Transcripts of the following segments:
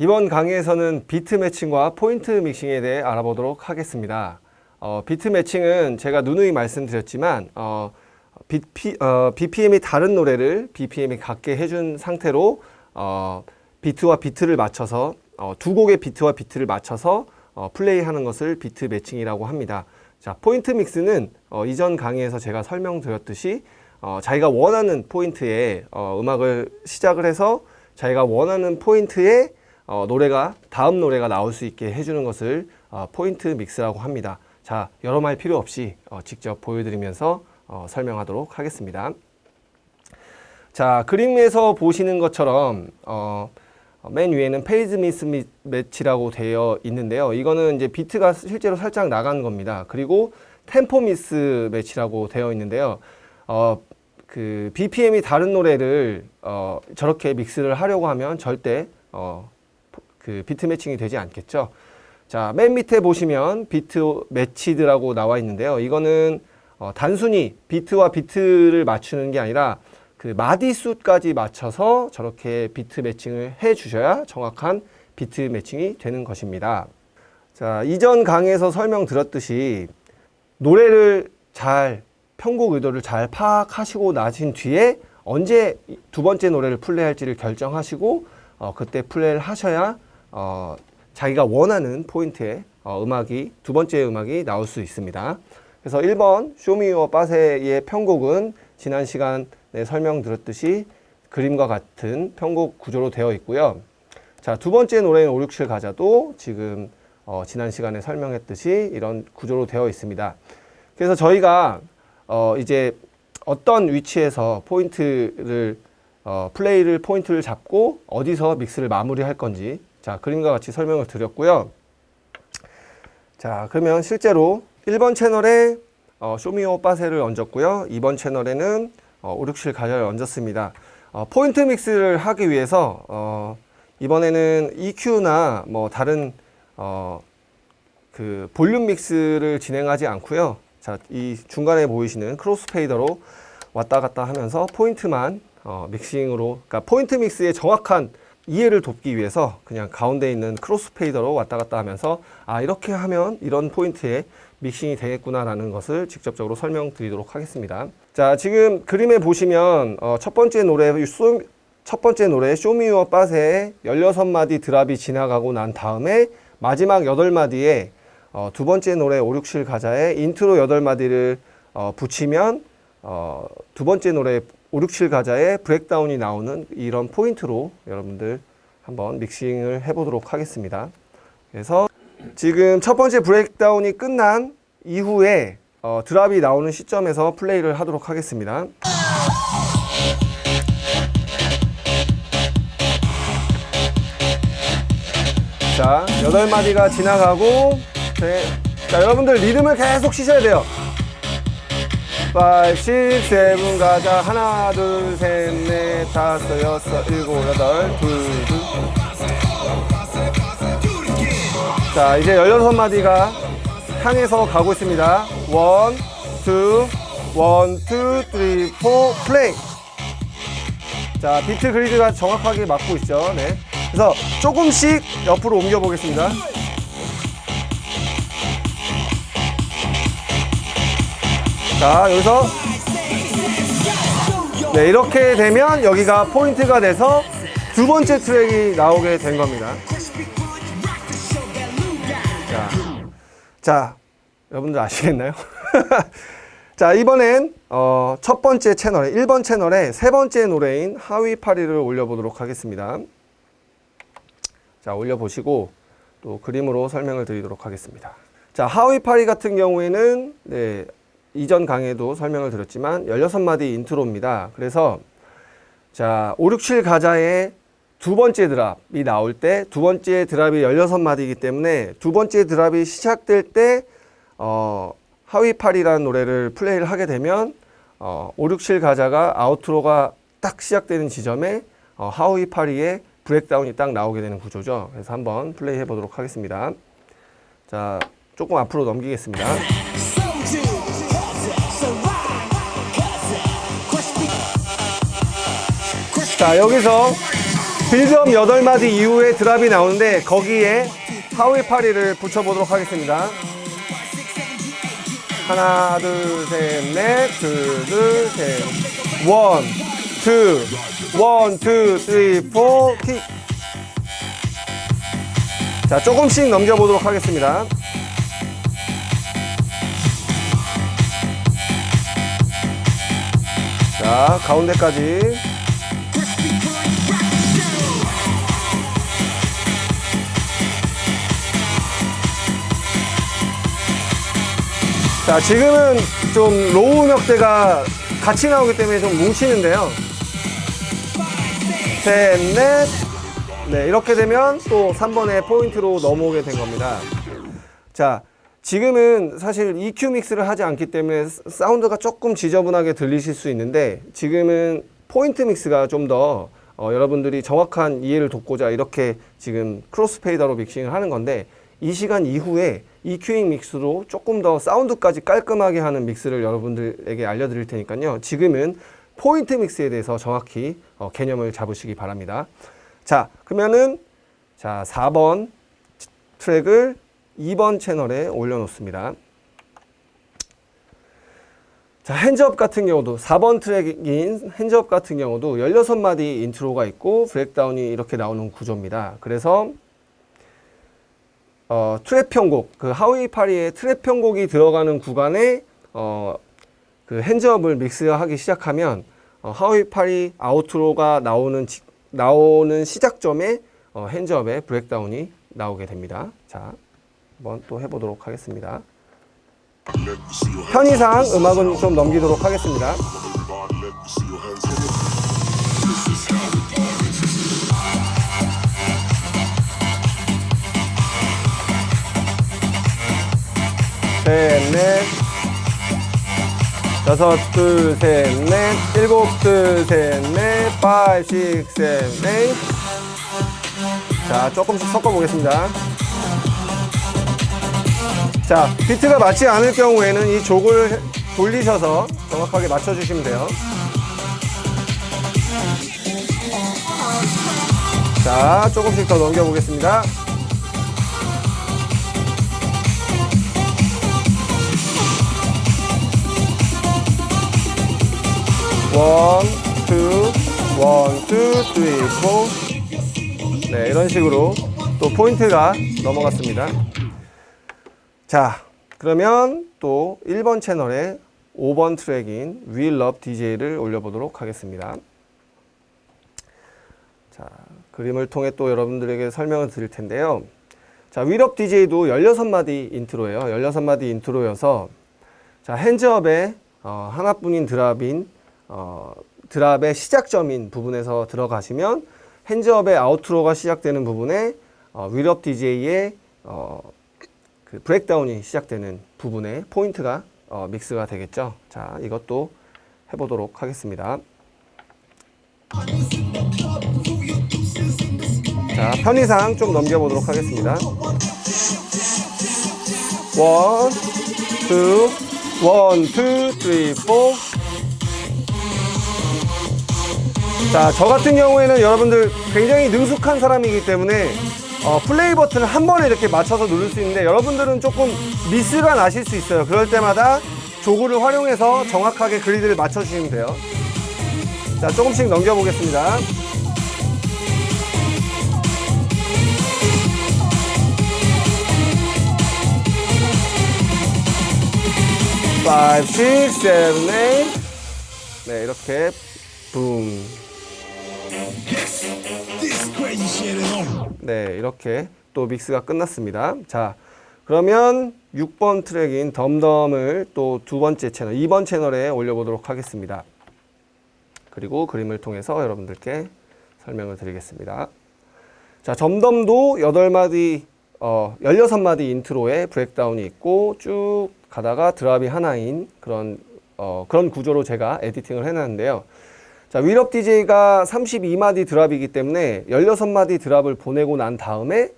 이번 강의에서는 beat matching과 point mixing에 대해 알아보도록 하겠습니다. 어, beat matching은 제가 누누이 말씀드렸지만 어, BP, 어, BPM이 다른 노래를 BPM이 같게 해준 상태로 어, 비트와 비트를 맞춰서 어, 두 곡의 비트와 비트를 맞춰서 어, 플레이하는 것을 beat matching이라고 합니다. 자, point mix는 어, 이전 강의에서 제가 설명드렸듯이 어, 자기가 원하는 포인트에 어, 음악을 시작을 해서 자기가 원하는 포인트에 어, 노래가 다음 노래가 나올 수 있게 해주는 것을 어, point mix라고 합니다. 자, 여러 말 필요 없이 어, 직접 보여드리면서 어, 설명하도록 하겠습니다. 자, 그림에서 보시는 것처럼 어, 맨 위에는 phase mismatch라고 되어 있는데요. 이거는 이제 비트가 실제로 살짝 나간 겁니다. 그리고 tempo mismatch라고 되어 있는데요. 어, 그 BPM이 다른 노래를 어, 저렇게 mix를 하려고 하면 절대 어, 그 beat matching이 되지 않겠죠. 자, 맨 밑에 보시면 beat matched라고 나와 있는데요. 이거는 어, 단순히 비트와 비트를 맞추는 게 아니라 그 마디 수까지 맞춰서 저렇게 beat matching을 해 주셔야 정확한 beat matching이 되는 것입니다. 자, 이전 강의에서 설명드렸듯이 노래를 잘 편곡 의도를 잘 파악하시고 나신 뒤에 언제 두 번째 노래를 플레이할지를 결정하시고 어, 그때 플레이를 하셔야 어, 자기가 원하는 포인트에 어, 음악이 두 번째 음악이 나올 수 있습니다. 그래서 1번 쇼미유어 빠세의 편곡은 지난 시간에 설명드렸듯이 그림과 같은 편곡 구조로 되어 있고요. 자, 두 번째 노래인 5, 6, 7 가자도 지금 어, 지난 시간에 설명했듯이 이런 구조로 되어 있습니다. 그래서 저희가 어, 이제 어떤 위치에서 포인트를 어, 플레이를 포인트를 잡고 어디서 믹스를 마무리할 건지 자 그림과 같이 설명을 드렸고요. 자 그러면 실제로 1번 채널에 어, 쇼미오 빠세를 얹었고요. 2번 채널에는 어, 567 가자를 얹었습니다. 어, 포인트 믹스를 하기 위해서 어, 이번에는 EQ나 뭐 다른 어, 그 volume mix를 진행하지 않고요. 자, 이 중간에 보이시는 crossfader로 왔다 갔다 하면서 포인트만 어, 믹싱으로 그러니까 point mix의 정확한 이해를 돕기 위해서 그냥 가운데 있는 crossfader로 왔다 갔다 하면서 아 이렇게 하면 이런 포인트에 믹싱이 되겠구나 라는 것을 직접적으로 설명드리도록 하겠습니다. 자 지금 그림에 보시면 어, 첫 번째 노래 첫 번째 노래 Show Me Your 빠세의 16마디 drop이 지나가고 난 다음에 마지막 8마디에 어, 두 번째 노래 5, 6, 7 가자에 인트로 8마디를 어, 붙이면 어, 두 번째 노래 5, 6, 7 가자에 breakdown이 나오는 이런 포인트로 여러분들 한번 믹싱을 해보도록 하겠습니다. 그래서 지금 첫 번째 breakdown이 끝난 이후에 어, drop이 나오는 시점에서 플레이를 하도록 하겠습니다. 자, 8마디가 지나가고 네. 자, 여러분들 리듬을 계속 치셔야 돼요. 5, 6, 7 가자. 하나 둘 셋 넷 다섯 여섯 일곱 여덟 둘둘. 자 이제 16마디가 향해서 가고 있습니다. one, two, one, two, three, four, play. 자 beat grid가 정확하게 맞고 있죠. 네. 그래서 조금씩 옆으로 옮겨 보겠습니다 자 여기서. 네 이렇게 되면 여기가 포인트가 돼서 두 번째 트랙이 나오게 된 겁니다. 자, 자 여러분들 아시겠나요? 자 이번엔 어, 첫 번째 채널에 1번 채널에 세 번째 노래인 하위 파리를 올려보도록 하겠습니다. 자 올려보시고 또 그림으로 설명을 드리도록 하겠습니다. 자 How We Party 같은 경우에는 네, 이전 강의도 설명을 드렸지만 16마디 intro입니다. 그래서 자, 5, 6, 7 가자의 두 번째 drop이 나올 때 두 번째 drop이 16마디이기 때문에 두 번째 drop이 시작될 때 어, How We Party라는 노래를 플레이를 하게 되면 어, 5, 6, 7 가자가 outro가 딱 시작되는 지점에 어, 하위팔이의 브렉다운이 딱 나오게 되는 구조죠. 그래서 한번 플레이 해 보도록 하겠습니다. 자, 조금 앞으로 넘기겠습니다. 자 여기서 빌드업 8마디 이후에 drop이 나오는데 거기에 하위 파리를 붙여보도록 하겠습니다. 하나, 둘, 셋, 넷, 둘, 둘, 셋. 원, 투, 원, 투, 쓰리, 포, 킥. 자, 조금씩 넘겨보도록 하겠습니다. 자, 가운데까지. 자, 지금은 좀 low 음역대가 같이 나오기 때문에 좀 뭉치는데요. 셋, 넷. 네, 이렇게 되면 또 3번의 포인트로 넘어오게 된 겁니다. 자, 지금은 사실 EQ mix를 하지 않기 때문에 사운드가 조금 지저분하게 들리실 수 있는데 지금은 point mix가 좀더 어, 여러분들이 정확한 이해를 돕고자 이렇게 지금 crossfader로 믹싱을 하는 건데 이 시간 이후에 EQing mix로 조금 더 사운드까지 깔끔하게 하는 mix를 여러분들에게 알려드릴 테니까요. 지금은 point mix에 대해서 정확히 어, 개념을 잡으시기 바랍니다. 자, 그러면은 자 4번 트랙을 2번 채널에 올려놓습니다. 자, Hands Up 같은 경우도 4번 트랙인 Hands Up 같은 경우도 16마디 intro가 있고 breakdown이 이렇게 나오는 구조입니다. 그래서 어, 트랩 편곡, 그 하위 파리의 트랩 편곡이 들어가는 구간에 어, 그 핸즈업을 믹스하기 시작하면 어, 하위 파리 아우트로가 나오는 지, 나오는 시작점에 어, 핸즈업의 브렉다운이 나오게 됩니다. 자, 한번 또 해보도록 하겠습니다. 편의상 음악은 좀 넘기도록 하겠습니다. 셋, 넷, 여섯, 둘, 셋, 넷, 일곱, 둘, 셋, 넷, 파이, 식, 셋, 넷. 자, 조금씩 섞어보겠습니다. 자, 비트가 맞지 않을 경우에는 이 족을 돌리셔서 정확하게 맞춰주시면 돼요. 자, 조금씩 더 넘겨보겠습니다. one, two, one, two, three, four. 네, 이런 식으로 또 포인트가 넘어갔습니다. 자, 그러면 또 1번 채널에 5번 트랙인 We Love DJ를 올려보도록 하겠습니다. 자, 그림을 통해 또 여러분들에게 설명을 드릴 텐데요. 자, We Love DJ도 16마디 intro예요. 16마디 intro여서 자, 핸즈업의 어, 하나뿐인 드랍인 어, 드랍의 시작점인 부분에서 들어가시면 Hands Up의 outro가 시작되는 부분에 어, We Love DJ의 어, 그 breakdown이 시작되는 부분에 포인트가 어, mix가 되겠죠. 자, 이것도 해보도록 하겠습니다. 자, 편의상 좀 넘겨보도록 하겠습니다. One, two, one, two, three, four. 자, 저 같은 경우에는 여러분들 굉장히 능숙한 사람이기 때문에 어, 플레이 버튼을 한 번에 이렇게 맞춰서 누를 수 있는데 여러분들은 조금 미스가 나실 수 있어요. 그럴 때마다 jog를 활용해서 정확하게 grid를 맞춰주시면 돼요. 자, 조금씩 넘겨보겠습니다. five, six, seven, eight. 네, 이렇게 붐. 네, 이렇게 또 믹스가 끝났습니다. 자, 그러면 6번 트랙인 덤덤을 또 두 번째 채널, 2번 채널에 올려보도록 하겠습니다. 그리고 그림을 통해서 여러분들께 설명을 드리겠습니다. 자, 점덤도 8마디, 어, 16마디 intro에 breakdown이 있고 쭉 가다가 drop이 하나인 그런, 어, 그런 구조로 제가 editing을 해놨는데요. 자, 위럽 DJ가 32마디 드랍이기 때문에 16마디 drop을 보내고 난 다음에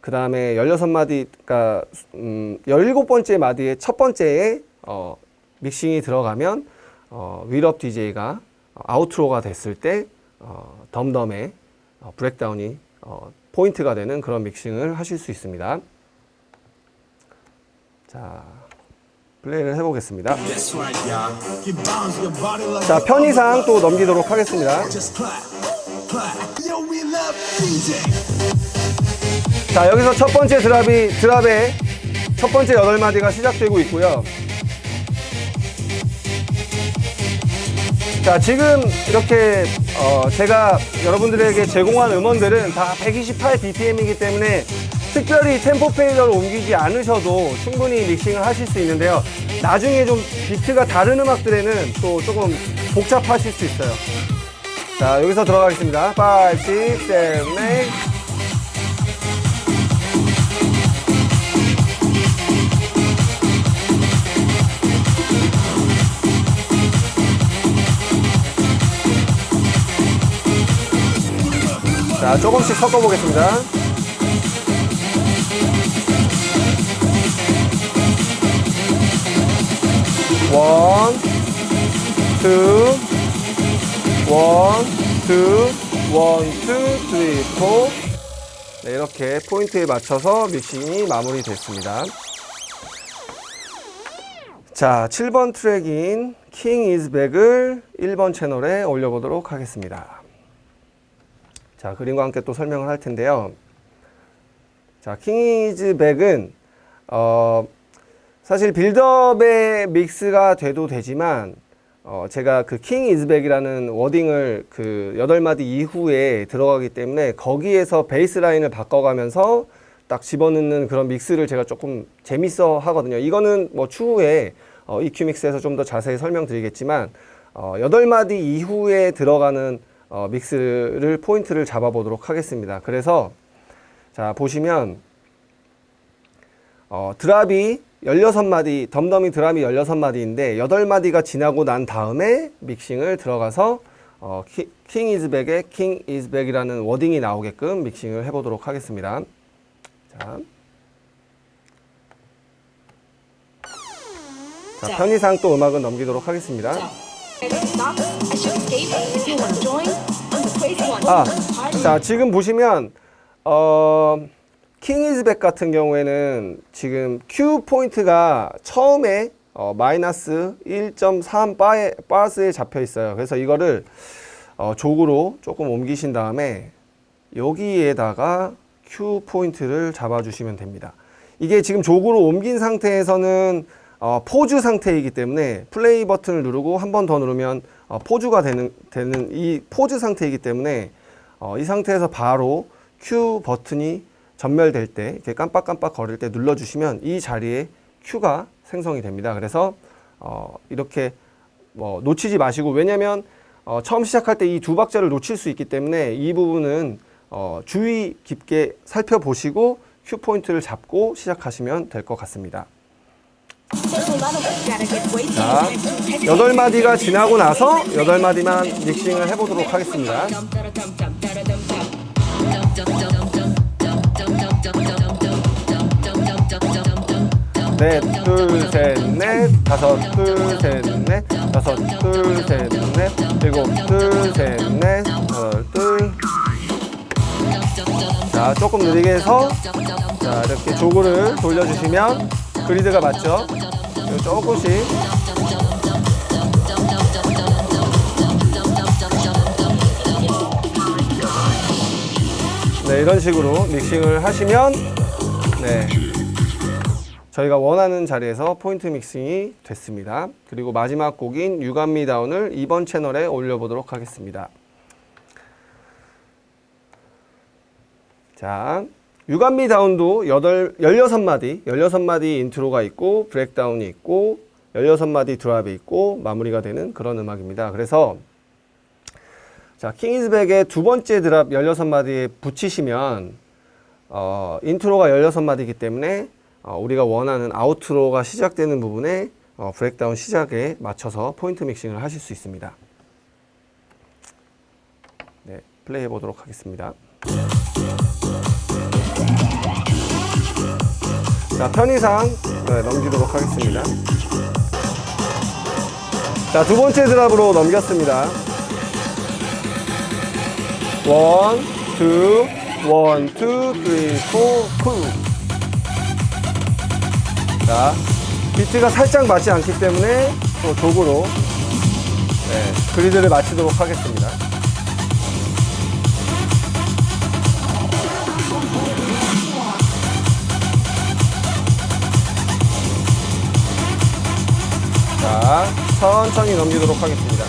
그 다음에 16마디, 그러니까 음, 17번째 마디의 첫 번째에 어, 믹싱이 들어가면 어, 위럽 DJ가 아우트로가 됐을 때 어, 덤덤의 어, 브렉다운이 어, 포인트가 되는 그런 믹싱을 하실 수 있습니다. 자, 플레이를 해보겠습니다. 자, 편의상 또 넘기도록 하겠습니다. 자, 여기서 첫 번째 드랍이, 드랍의 첫 번째 여덟 마디가 시작되고 있고요. 자, 지금 이렇게 어, 제가 여러분들에게 제공한 음원들은 다 128 BPM이기 때문에 특별히 템포 페이더를 옮기지 않으셔도 충분히 믹싱을 하실 수 있는데요. 나중에 좀 비트가 다른 음악들에는 또 조금 복잡하실 수 있어요. 자, 여기서 들어가겠습니다. 5, 6, 7, 8. 자, 조금씩 섞어보겠습니다. One, two, one, two, one, two, three, four. 네, 이렇게 포인트에 맞춰서 믹싱이 마무리됐습니다. 자, 7번 트랙인 King Is Back을 1번 채널에 올려보도록 하겠습니다. 자, 그림과 함께 또 설명을 할 텐데요. 자, King Is Back은 어, 사실 build-up의 mix가 돼도 되지만 어, 제가 그 King Is Back이라는 wording을 그 여덟 마디 이후에 들어가기 때문에 거기에서 bass line을 바꿔가면서 딱 집어넣는 그런 mix를 제가 조금 재밌어 하거든요. 이거는 뭐 추후에 어, EQ mix에서 좀 더 자세히 설명드리겠지만 어, 여덟 마디 이후에 들어가는 어, mix를 포인트를 잡아보도록 하겠습니다. 그래서 자 보시면 어, drop이 16마디, 덤덤이 drop이 16마디인데 8마디가 지나고 난 다음에 믹싱을 들어가서 어, King Is Back의 King Is Back이라는 wording이 나오게끔 믹싱을 해보도록 하겠습니다. 자, 자 자. 편의상 또 음악은 넘기도록 하겠습니다. 아, 자 지금 보시면 어, 킹이즈백 같은 경우에는 지금 Q 포인트가 처음에 어, 마이너스 1.3 바에, 바스에 잡혀 있어요. 그래서 이거를 어, 족으로 조금 옮기신 다음에 여기에다가 Q 포인트를 잡아주시면 됩니다. 이게 지금 족으로 옮긴 상태에서는 어, 포즈 상태이기 때문에 플레이 버튼을 누르고 한 번 더 누르면 어, 포즈가 되는, 되는 이 포즈 상태이기 때문에 어, 이 상태에서 바로 Q 버튼이 전멸될 때 이렇게 깜빡깜빡 거릴 때 눌러주시면 이 자리에 Q가 생성이 됩니다. 그래서 어, 이렇게 뭐 놓치지 마시고 왜냐하면 어, 처음 시작할 때 이 두 박자를 놓칠 수 있기 때문에 이 부분은 어, 주의 깊게 살펴보시고 Q 포인트를 잡고 시작하시면 될 것 같습니다. 자, 여덟 마디가 지나고 나서 여덟 마디만 믹싱을 해보도록 하겠습니다. 넷, 둘, 셋, 넷, 다섯, 둘, 셋, 넷, 다섯, 둘, 셋, 넷, 일곱, 둘, 셋, 넷, 여덟, 둘. 자, 조금 느리게 해서 자, 이렇게 조구를 돌려주시면 그리드가 맞죠? 조금씩. 네, 이런 식으로 믹싱을 하시면 네, 저희가 원하는 자리에서 포인트 믹싱이 됐습니다. 그리고 마지막 곡인 유감미 다운을 이번 채널에 올려보도록 하겠습니다. 자, You Got Me Down도 8, 16마디, 16마디 intro가 있고 breakdown이 있고 16마디 drop이 있고 마무리가 되는 그런 음악입니다. 그래서 자, King Is Back의 두 번째 drop 16마디에 붙이시면 어, intro가 16마디이기 때문에 어, 우리가 원하는 outro가 시작되는 부분에 어, breakdown 시작에 맞춰서 포인트 믹싱을 하실 수 있습니다. 네, 플레이해 보도록 하겠습니다. 자, 편의상 네, 넘기도록 하겠습니다. 자, 두 번째 드랍으로 넘겼습니다. 원, two, one, two, three, four, two. 자, 비트가 살짝 맞지 않기 때문에 또 도구로 네, 그리드를 마치도록 하겠습니다. 자, 천천히 넘기도록 하겠습니다.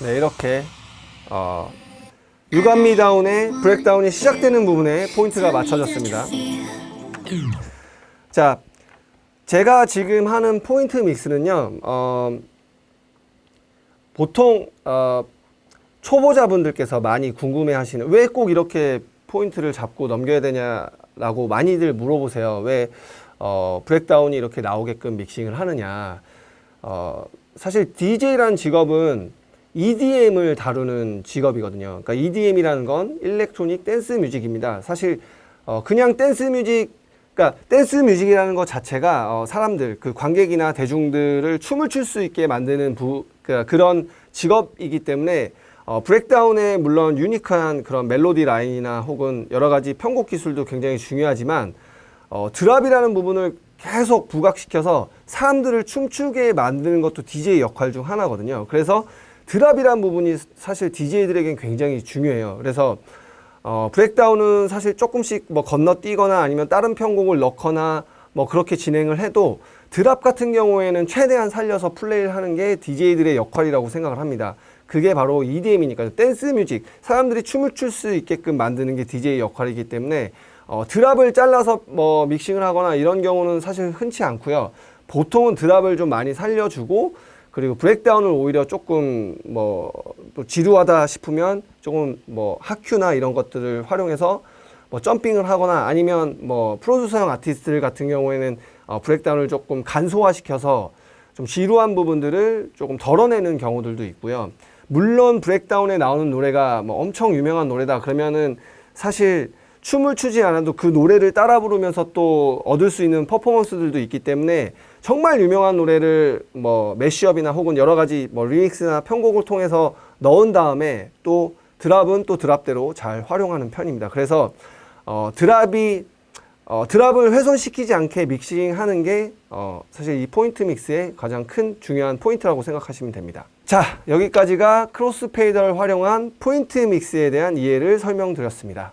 네, 이렇게 어, 유감미 다운의 브렉다운이 시작되는 부분에 포인트가 맞춰졌습니다. 자, 제가 지금 하는 포인트 mix는요, 어, 보통 어, 초보자분들께서 많이 궁금해 하시는 왜 꼭 이렇게 포인트를 잡고 넘겨야 되냐라고 많이들 물어보세요. 왜 어, breakdown이 이렇게 나오게끔 믹싱을 하느냐. 어, 사실 DJ라는 직업은 EDM을 다루는 직업이거든요. 그러니까 EDM이라는 건 electronic dance music입니다. 사실 어, 그냥 dance music 그러니까 dance music이라는 것 자체가 어, 사람들 그 관객이나 대중들을 춤을 출 수 있게 만드는 부, 그, 그런 직업이기 때문에 어, breakdown의 물론 unique한 그런 멜로디 라인이나 혹은 여러 가지 편곡 기술도 굉장히 중요하지만 어, drop이라는 부분을 계속 부각시켜서 사람들을 춤추게 만드는 것도 DJ 역할 중 하나거든요. 그래서 drop이라는 부분이 사실 DJ들에겐 굉장히 중요해요. 그래서 어, breakdown은 사실 조금씩 뭐 건너뛰거나 아니면 다른 편곡을 넣거나 뭐 그렇게 진행을 해도 drop 같은 경우에는 최대한 살려서 플레이를 하는 게 DJ들의 역할이라고 생각을 합니다. 그게 바로 EDM이니까 dance music 사람들이 춤을 출 수 있게끔 만드는 게 DJ 역할이기 때문에 어, 드랍을 잘라서 뭐 믹싱을 하거나 이런 경우는 사실 흔치 않고요. 보통은 드랍을 좀 많이 살려주고 그리고 브렉다운을 오히려 조금 뭐 또 지루하다 싶으면 조금 뭐 하큐나 이런 것들을 활용해서 뭐 점핑을 하거나 아니면 뭐 프로듀서형 아티스트들 같은 경우에는 어, 브렉다운을 조금 간소화시켜서 좀 지루한 부분들을 조금 덜어내는 경우들도 있고요. 물론 브렉다운에 나오는 노래가 뭐 엄청 유명한 노래다 그러면은 사실 춤을 추지 않아도 그 노래를 따라 부르면서 또 얻을 수 있는 퍼포먼스들도 있기 때문에 정말 유명한 노래를 뭐 mashup이나 혹은 여러 가지 뭐 remix나 편곡을 통해서 넣은 다음에 또 drop은 또 drop대로 잘 활용하는 편입니다. 그래서 어, drop이 어, drop을 훼손시키지 않게 믹싱하는 게 어, 사실 이 포인트 mix의 가장 큰 중요한 포인트라고 생각하시면 됩니다. 자, 여기까지가 크로스페이더를 활용한 포인트 믹스에 대한 이해를 설명드렸습니다.